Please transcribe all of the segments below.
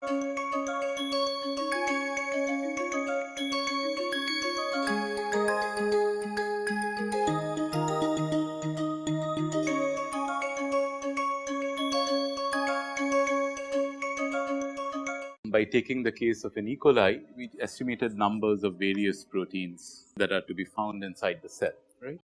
By taking the case of an E. coli, we estimated numbers of various proteins that are to be found inside the cell, right.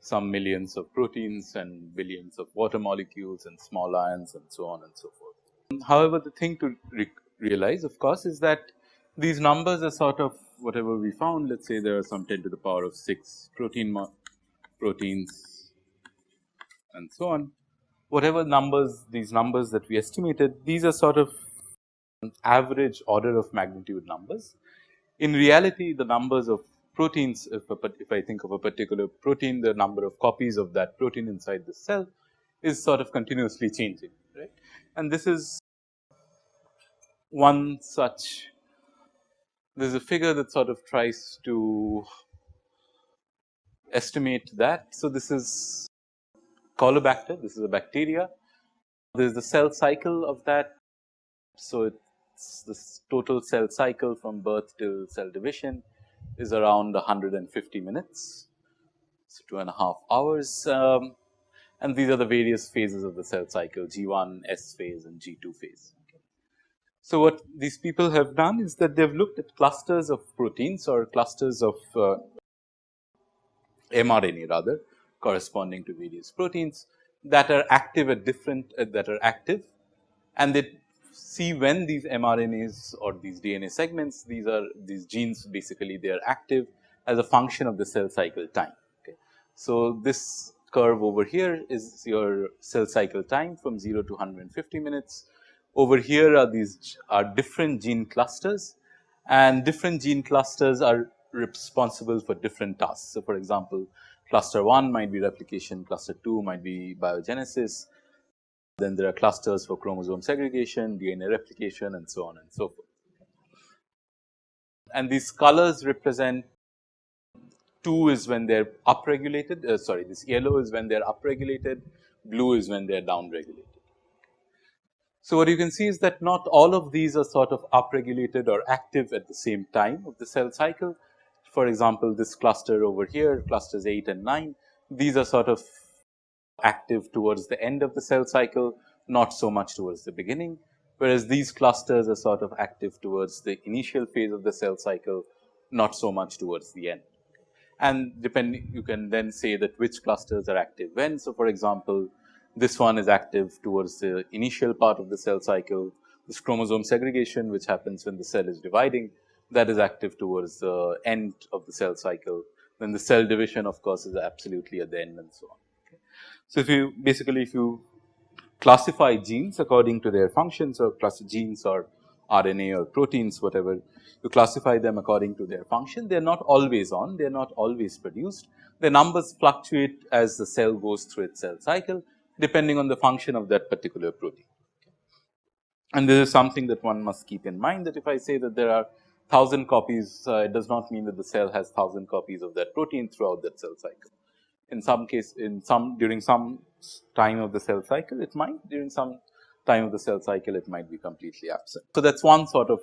Some millions of proteins and billions of water molecules and small ions and so on and so forth. However, the thing to re realize of course, is that these numbers are sort of whatever we found let us say there are some 10 to the power of 6 protein proteins and so on. Whatever numbers these numbers that we estimated these are sort of average order of magnitude numbers. In reality the numbers of proteins if, a, if I think of a particular protein the number of copies of that protein inside the cell is sort of continuously changing right. And this is one such there is a figure that sort of tries to estimate that. So, this is Caulobacter this is a bacteria there is the cell cycle of that. So, it's this total cell cycle from birth till cell division is around 150 minutes. So, two and a half hours um, and these are the various phases of the cell cycle G1, S phase and G2 phase. So, what these people have done is that they have looked at clusters of proteins or clusters of uh, mRNA rather corresponding to various proteins that are active at different uh, that are active and they see when these mRNAs or these DNA segments these are these genes basically they are active as a function of the cell cycle time. Okay. So, this curve over here is your cell cycle time from 0 to 150 minutes. Over here are these are different gene clusters and different gene clusters are responsible for different tasks. So, for example, cluster 1 might be replication, cluster 2 might be biogenesis, then there are clusters for chromosome segregation, DNA replication and so on and so forth. And these colors represent 2 is when they are upregulated, uh, sorry this yellow is when they are upregulated, blue is when they are downregulated. So, what you can see is that not all of these are sort of upregulated or active at the same time of the cell cycle. For example, this cluster over here clusters 8 and 9, these are sort of active towards the end of the cell cycle, not so much towards the beginning, whereas these clusters are sort of active towards the initial phase of the cell cycle, not so much towards the end. And depending you can then say that which clusters are active when. So, for example, this one is active towards the initial part of the cell cycle, this chromosome segregation which happens when the cell is dividing that is active towards the end of the cell cycle. Then the cell division of course is absolutely at the end and so on. So, if you basically if you classify genes according to their functions or class genes or RNA or proteins whatever you classify them according to their function they are not always on they are not always produced the numbers fluctuate as the cell goes through its cell cycle depending on the function of that particular protein. And this is something that one must keep in mind that if I say that there are 1000 copies uh, it does not mean that the cell has 1000 copies of that protein throughout that cell cycle in some case in some during some time of the cell cycle it might during some time of the cell cycle it might be completely absent. So, that is one sort of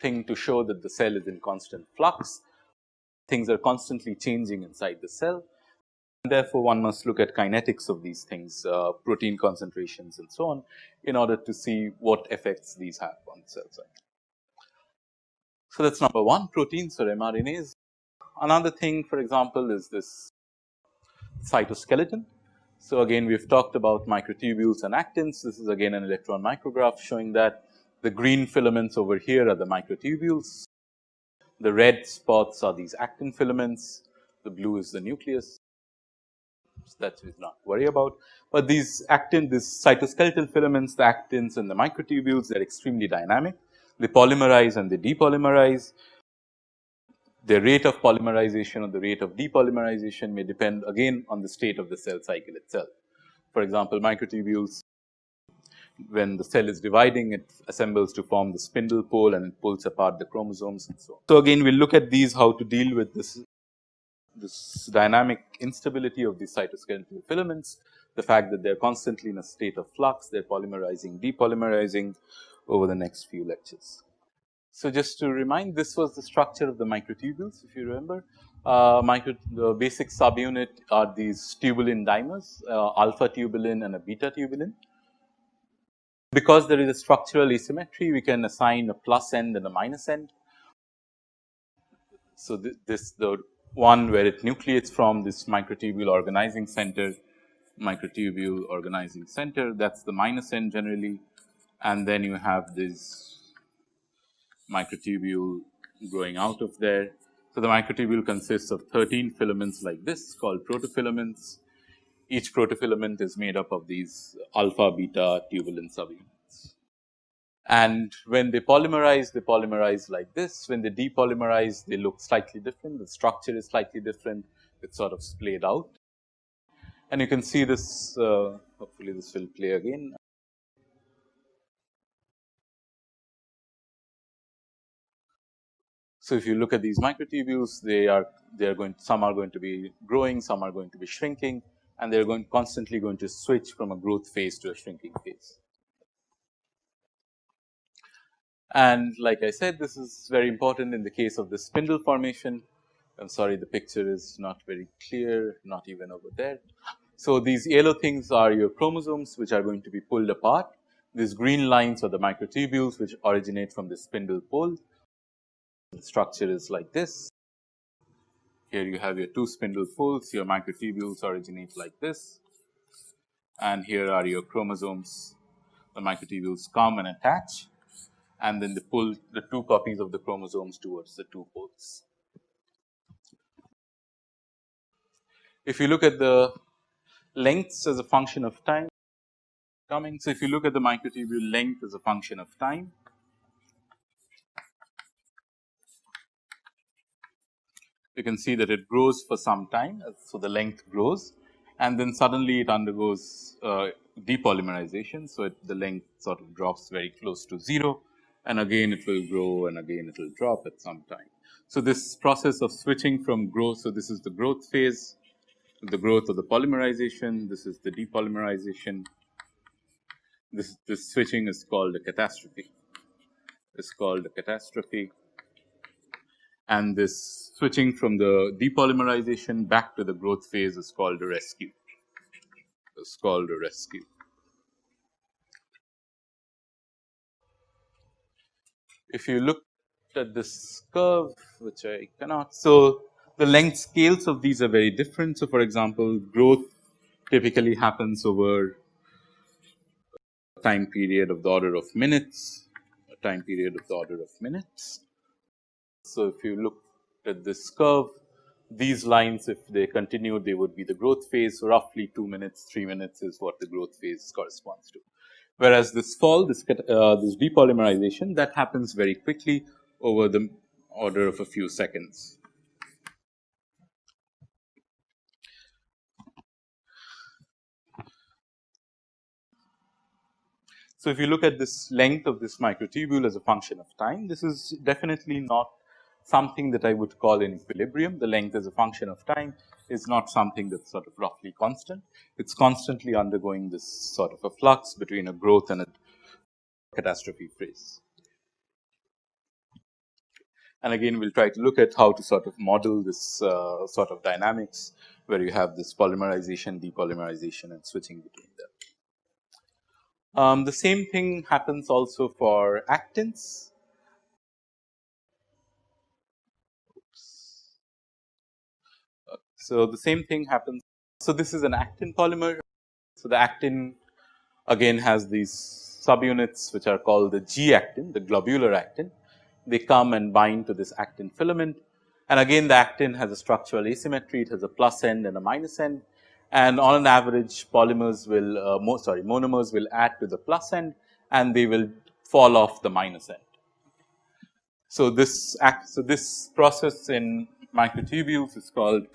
thing to show that the cell is in constant flux, things are constantly changing inside the cell therefore, one must look at kinetics of these things uh, protein concentrations and so on in order to see what effects these have on the cell cycle. So, that is number 1 proteins or mRNAs. Another thing for example, is this cytoskeleton. So, again we have talked about microtubules and actins. This is again an electron micrograph showing that the green filaments over here are the microtubules. The red spots are these actin filaments, the blue is the nucleus. That is not worry about, but these actin, these cytoskeletal filaments, the actins and the microtubules they are extremely dynamic. They polymerize and they depolymerize the rate of polymerization or the rate of depolymerization may depend again on the state of the cell cycle itself. For example, microtubules when the cell is dividing it assembles to form the spindle pole and it pulls apart the chromosomes and so on. So, again we will look at these how to deal with this this dynamic instability of these cytoskeletal filaments, the fact that they are constantly in a state of flux, they are polymerizing, depolymerizing, over the next few lectures. So, just to remind this was the structure of the microtubules if you remember. Uh, micro, the basic subunit are these tubulin dimers, uh, alpha tubulin and a beta tubulin. Because there is a structural asymmetry, we can assign a plus end and a minus end. So, th this the one where it nucleates from this microtubule organizing center, microtubule organizing center that is the minus end generally and then you have this microtubule growing out of there. So, the microtubule consists of 13 filaments like this called protofilaments. Each protofilament is made up of these alpha beta tubulin subunits. And when they polymerize, they polymerize like this. When they depolymerize, they look slightly different. The structure is slightly different. It's sort of splayed out. And you can see this, uh, hopefully this will play again. So, if you look at these microtubules, they are they are going some are going to be growing, some are going to be shrinking and they are going constantly going to switch from a growth phase to a shrinking phase. And like I said, this is very important in the case of the spindle formation. I am sorry, the picture is not very clear, not even over there. So, these yellow things are your chromosomes, which are going to be pulled apart. These green lines are the microtubules, which originate from the spindle pole the structure is like this. Here you have your two spindle poles, your microtubules originate like this and here are your chromosomes. The microtubules come and attach and then they pull the two copies of the chromosomes towards the two poles. If you look at the lengths as a function of time coming. So, if you look at the microtubule length as a function of time, you can see that it grows for some time. So, the length grows and then suddenly it undergoes uh, depolymerization. So, it, the length sort of drops very close to 0 and again it will grow and again it will drop at some time. So, this process of switching from growth. So, this is the growth phase, the growth of the polymerization, this is the depolymerization. This, this switching is called a catastrophe, it's called a catastrophe and this switching from the depolymerization back to the growth phase is called a rescue. It's called a rescue. If you look at this curve, which I cannot, so the length scales of these are very different. So, for example, growth typically happens over a time period of the order of minutes, a time period of the order of minutes so, if you look at this curve, these lines if they continue they would be the growth phase. So, roughly 2 minutes, 3 minutes is what the growth phase corresponds to. Whereas, this fall, this, uh, this depolymerization that happens very quickly over the order of a few seconds. So, if you look at this length of this microtubule as a function of time, this is definitely not something that I would call in equilibrium. The length as a function of time is not something that's sort of roughly constant. It's constantly undergoing this sort of a flux between a growth and a catastrophe phase. And again, we'll try to look at how to sort of model this uh, sort of dynamics where you have this polymerization, depolymerization and switching between them. Um, the same thing happens also for actins. So, the same thing happens. So, this is an actin polymer. So, the actin again has these subunits which are called the G actin, the globular actin. They come and bind to this actin filament and again the actin has a structural asymmetry, it has a plus end and a minus end and on an average polymers will uh, mo sorry monomers will add to the plus end and they will fall off the minus end. So, this act so this process in microtubules is called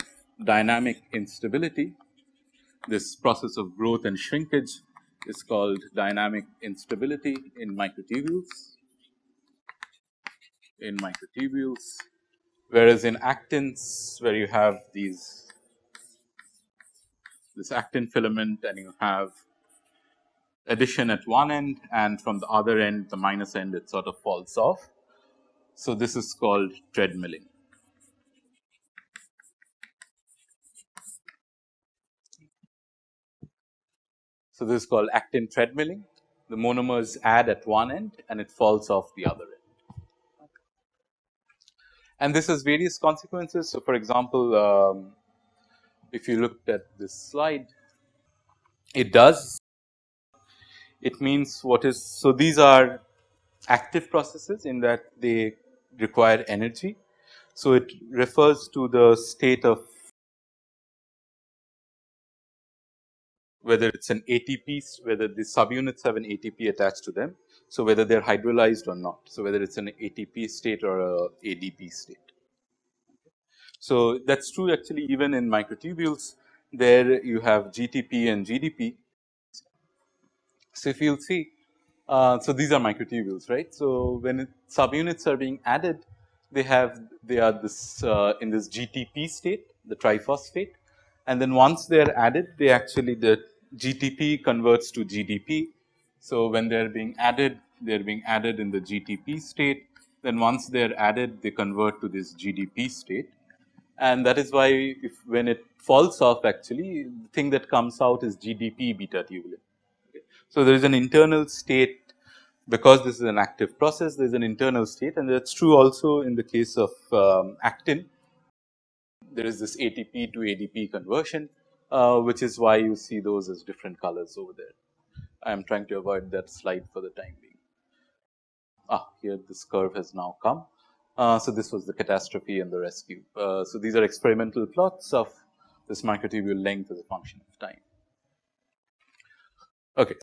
dynamic instability. This process of growth and shrinkage is called dynamic instability in microtubules in microtubules, whereas in actins where you have these this actin filament and you have addition at one end and from the other end the minus end it sort of falls off. So, this is called treadmilling. So, this is called actin treadmilling. The monomers add at one end and it falls off the other end. And this has various consequences. So, for example, um, if you looked at this slide, it does. It means what is, so these are active processes in that they require energy. So, it refers to the state of whether it is an ATP, whether the subunits have an ATP attached to them. So, whether they are hydrolyzed or not. So, whether it is an ATP state or a ADP state. So, that is true actually even in microtubules there you have GTP and GDP. So, if you will see uh, so these are microtubules right. So, when it, subunits are being added they have they are this uh, in this GTP state the triphosphate and then once they are added they actually the GTP converts to GDP. So, when they are being added they are being added in the GTP state then once they are added they convert to this GDP state and that is why if when it falls off actually the thing that comes out is GDP beta tubulin. Okay. So, there is an internal state because this is an active process there is an internal state and that is true also in the case of um, actin. There is this ATP to ADP conversion uh, which is why you see those as different colors over there. I am trying to avoid that slide for the time being. Ah, here this curve has now come. Uh, so, this was the catastrophe and the rescue. Uh, so, these are experimental plots of this microtubule length as a function of time. Okay.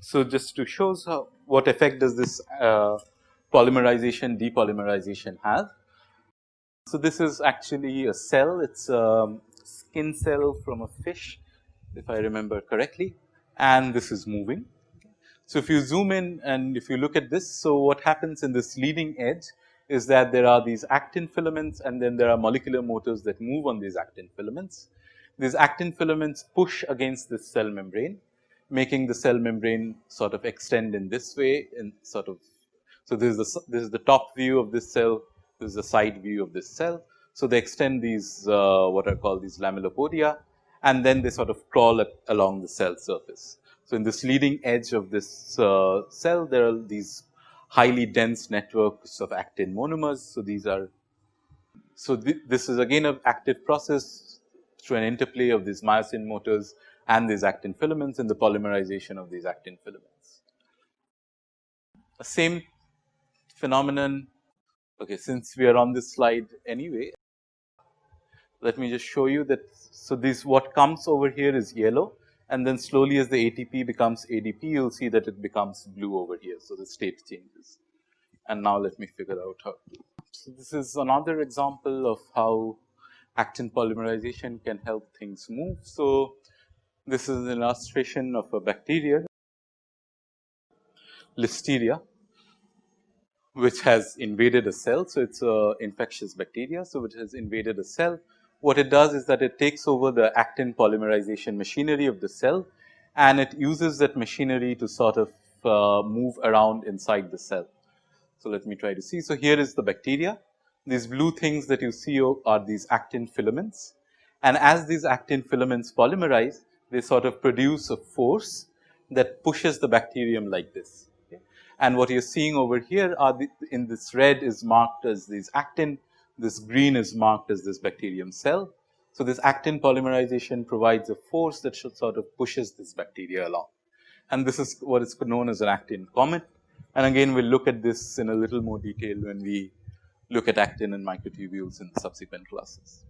So, just to show how, what effect does this uh, polymerization depolymerization have. So, this is actually a cell, it is a skin cell from a fish if I remember correctly and this is moving so, if you zoom in and if you look at this, so what happens in this leading edge is that there are these actin filaments and then there are molecular motors that move on these actin filaments. These actin filaments push against this cell membrane, making the cell membrane sort of extend in this way and sort of. So, this is the this is the top view of this cell, this is the side view of this cell. So, they extend these uh, what are called these lamellipodia and then they sort of crawl along the cell surface. So, in this leading edge of this uh, cell there are these highly dense networks of actin monomers. So, these are so th this is again an active process through an interplay of these myosin motors and these actin filaments and the polymerization of these actin filaments. The same phenomenon okay since we are on this slide anyway let me just show you that so this what comes over here is yellow and then slowly as the ATP becomes ADP, you will see that it becomes blue over here. So, the state changes. And now let me figure out how to. So, this is another example of how actin polymerization can help things move. So, this is an illustration of a bacteria, Listeria, which has invaded a cell. So, it is a infectious bacteria. So, it has invaded a cell what it does is that it takes over the actin polymerization machinery of the cell and it uses that machinery to sort of uh, move around inside the cell. So, let me try to see. So, here is the bacteria. These blue things that you see are these actin filaments and as these actin filaments polymerize, they sort of produce a force that pushes the bacterium like this. Okay. And what you are seeing over here are the, in this red is marked as these actin this green is marked as this bacterium cell. So, this actin polymerization provides a force that should sort of pushes this bacteria along and this is what is known as an actin comet. And again we will look at this in a little more detail when we look at actin and microtubules in subsequent classes.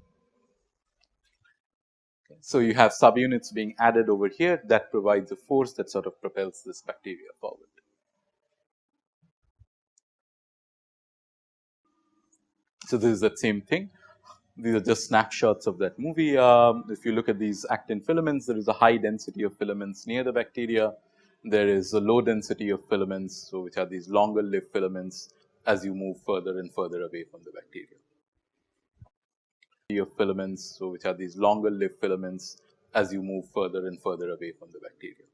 So, you have subunits being added over here that provides a force that sort of propels this bacteria forward. So, this is the same thing. These are just snapshots of that movie. Um, if you look at these actin filaments, there is a high density of filaments near the bacteria. There is a low density of filaments, so which are these longer lived filaments as you move further and further away from the bacteria. Of filaments, so which are these longer lived filaments as you move further and further away from the bacteria.